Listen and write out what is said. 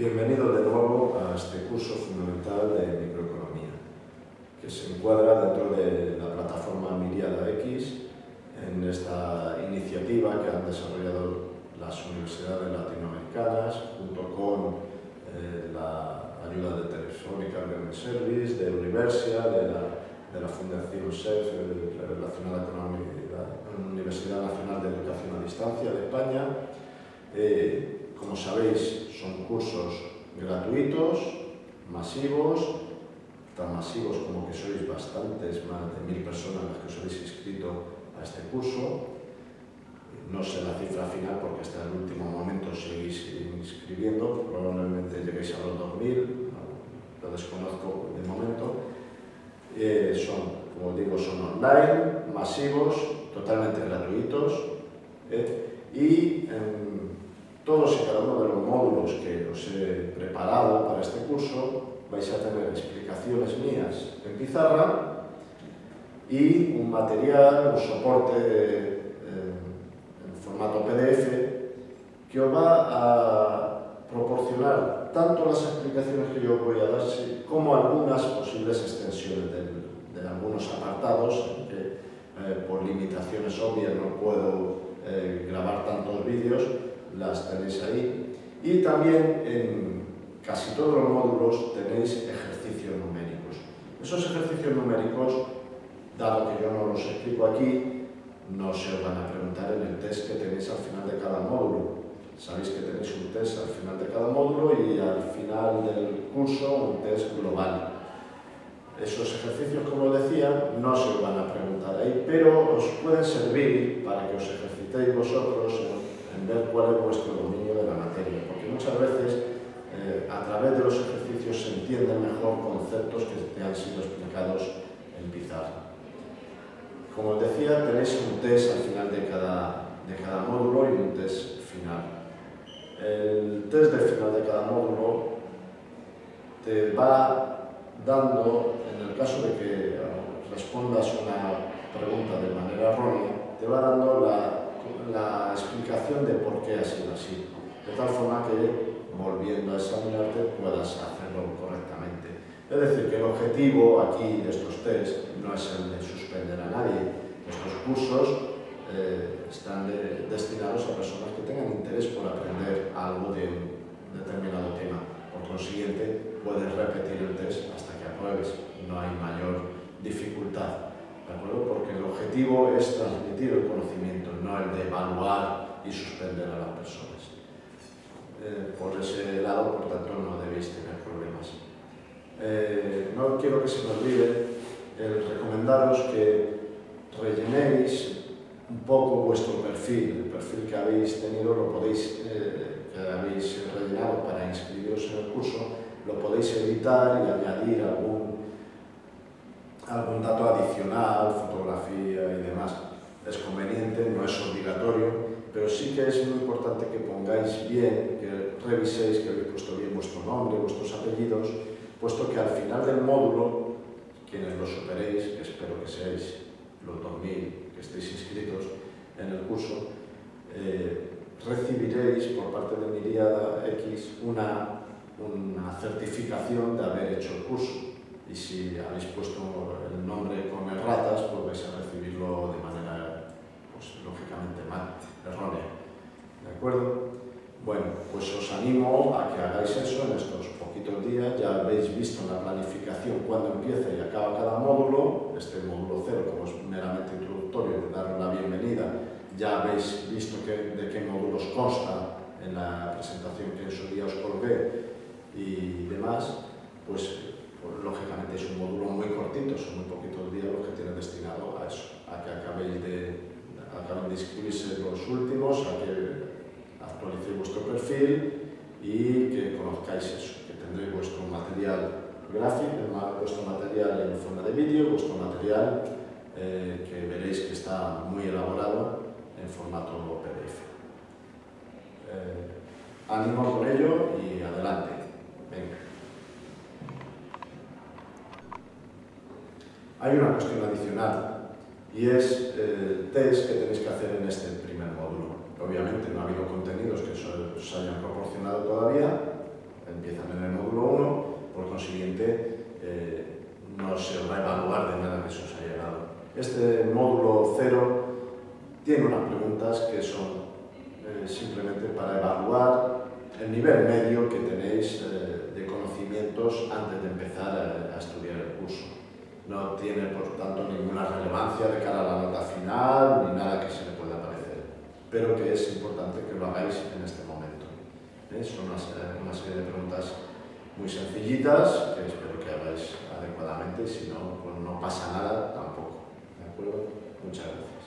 Bienvenido de nuevo a este curso fundamental de microeconomía, que se encuadra dentro de la plataforma Miriada X, en esta iniciativa que han desarrollado las universidades latinoamericanas, junto con eh, la ayuda de Telefónica Learning Service, de Universia, de la, Fundación SEF, relacionada con la Universidad Nacional de Educación a Distancia de España. Eh, como sabéis, son cursos gratuitos, masivos, tan masivos como que sois bastantes, más de mil personas las que os habéis inscrito a este curso. No sé la cifra final porque hasta el último momento seguís inscribiendo, probablemente lleguéis a los 2.000, lo desconozco de momento. Eh, son, como digo, son online, masivos, totalmente gratuitos eh, y todos e cada uno de los módulos que os he preparado para este curso vais a tener explicaciones mías en pizarra y un material, un soporte eh, en formato PDF que os va a proporcionar tanto las explicaciones que yo os voy a dar como algunas posibles extensiones de, de algunos apartados que eh, por limitaciones obvias no puedo eh, grabar tantos vídeos las tenéis ahí. Y también en casi todos los módulos tenéis ejercicios numéricos. Esos ejercicios numéricos, dado que yo no los explico aquí, no se os van a preguntar en el test que tenéis al final de cada módulo. Sabéis que tenéis un test al final de cada módulo y al final del curso un test global. Esos ejercicios, como decía, no se os van a preguntar ahí, pero os pueden servir para que os ejercitéis vosotros ver cuál es vuestro dominio de la materia, porque muchas veces eh, a través de los ejercicios se entienden mejor conceptos que te han sido explicados en pizarra. Como os decía, tenéis un test al final de cada, de cada módulo y un test final. El test del final de cada módulo te va dando, en el caso de que respondas una pregunta de manera errónea, te va dando la la explicación de por qué ha sido así, de tal forma que, volviendo a examinarte, puedas hacerlo correctamente. Es decir, que el objetivo aquí de estos test no es el de suspender a nadie. Estos cursos eh, están destinados a personas que tengan interés por aprender algo de un determinado tema. Por consiguiente, puedes repetir el test hasta que apruebes. No hay mayor dificultad. Porque el objetivo es transmitir el conocimiento, no el de evaluar y suspender a las personas. Eh, por ese lado, por tanto, no debéis tener problemas. Eh, no quiero que se me olvide el recomendaros que rellenéis un poco vuestro perfil, el perfil que habéis tenido, lo podéis, eh, que habéis rellenado para inscribiros en el curso, lo podéis editar y añadir algún algún dato adicional, fotografía y demás, es conveniente, no es obligatorio, pero sí que es muy importante que pongáis bien, que reviséis, que habéis puesto bien vuestro nombre, vuestros apellidos, puesto que al final del módulo, quienes lo superéis, que espero que seáis los 2.000 que estéis inscritos en el curso, eh, recibiréis por parte de Miriada X una, una certificación de haber hecho el curso y si habéis puesto el nombre con erratas, pues vais a recibirlo de manera, pues lógicamente mal, errónea. ¿De acuerdo? Bueno, pues os animo a que hagáis eso en estos poquitos días. Ya habéis visto la planificación cuándo empieza y acaba cada módulo. Este módulo cero, como es meramente introductorio, de dar la bienvenida, ya habéis visto que, de qué módulos consta en la presentación que en su día os colgué y demás, pues, son muy poquitos días los que tienen destinado a eso, a que acabéis de, acaben de inscribirse los últimos, a que actualicéis vuestro perfil y que conozcáis eso, que tendréis vuestro material gráfico, vuestro material en forma de vídeo, vuestro material eh, que veréis que está muy elaborado en formato PDF. Eh, ánimo Hay una cuestión adicional y es el test que tenéis que hacer en este primer módulo. Obviamente no ha habido contenidos que os hayan proporcionado todavía, empiezan en el módulo 1, por consiguiente eh, no se va a evaluar de nada que se os haya dado. Este módulo 0 tiene unas preguntas que son eh, simplemente para evaluar el nivel medio que tenéis eh, de conocimientos antes de empezar a estudiar el curso. No tiene, por tanto, ninguna relevancia de cara a la nota final ni nada que se le pueda parecer, pero que es importante que lo hagáis en este momento. ¿Eh? Son una, una serie de preguntas muy sencillitas que espero que hagáis adecuadamente, si no, pues no pasa nada tampoco. ¿De acuerdo? Muchas gracias.